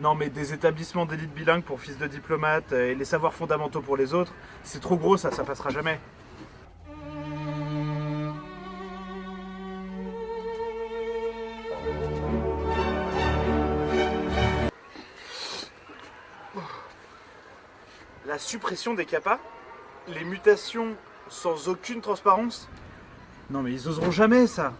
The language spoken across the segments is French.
Non mais des établissements d'élite bilingue pour fils de diplomate euh, et les savoirs fondamentaux pour les autres, c'est trop gros ça, ça passera jamais. La suppression des capas Les mutations sans aucune transparence? Non mais ils oseront jamais ça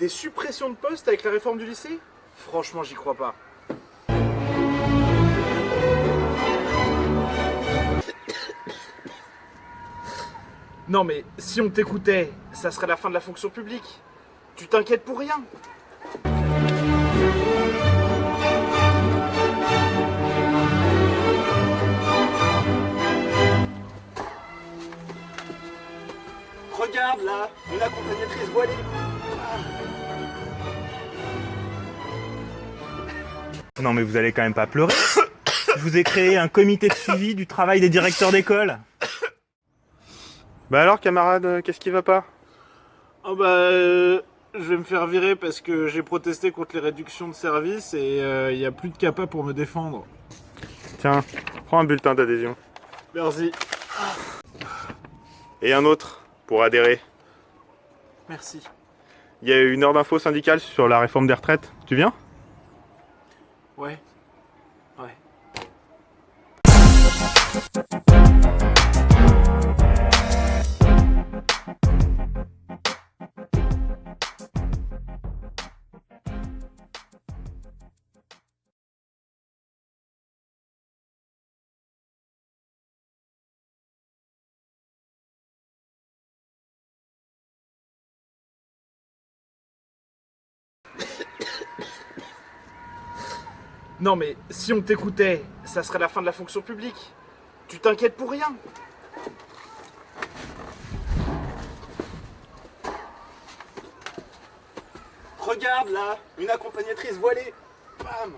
Des suppressions de postes avec la réforme du lycée? Franchement, j'y crois pas. Non mais si on t'écoutait, ça serait la fin de la fonction publique. Tu t'inquiètes pour rien. Regarde là, une accompagnatrice voilée. Non mais vous allez quand même pas pleurer. Je vous ai créé un comité de suivi du travail des directeurs d'école. Bah alors camarade, euh, qu'est-ce qui va pas? Ah bah, euh, je vais me faire virer parce que j'ai protesté contre les réductions de services et il n'y a plus de capa pour me défendre. Tiens, prends un bulletin d'adhésion. Merci. Et un autre, pour adhérer. Merci. Il y a une heure d'info syndicale sur la réforme des retraites. Tu viens? Ouais. Ouais. Non mais si on t'écoutait, ça serait la fin de la fonction publique. Tu t'inquiètes pour rien. Regarde là, une accompagnatrice voilée. Bam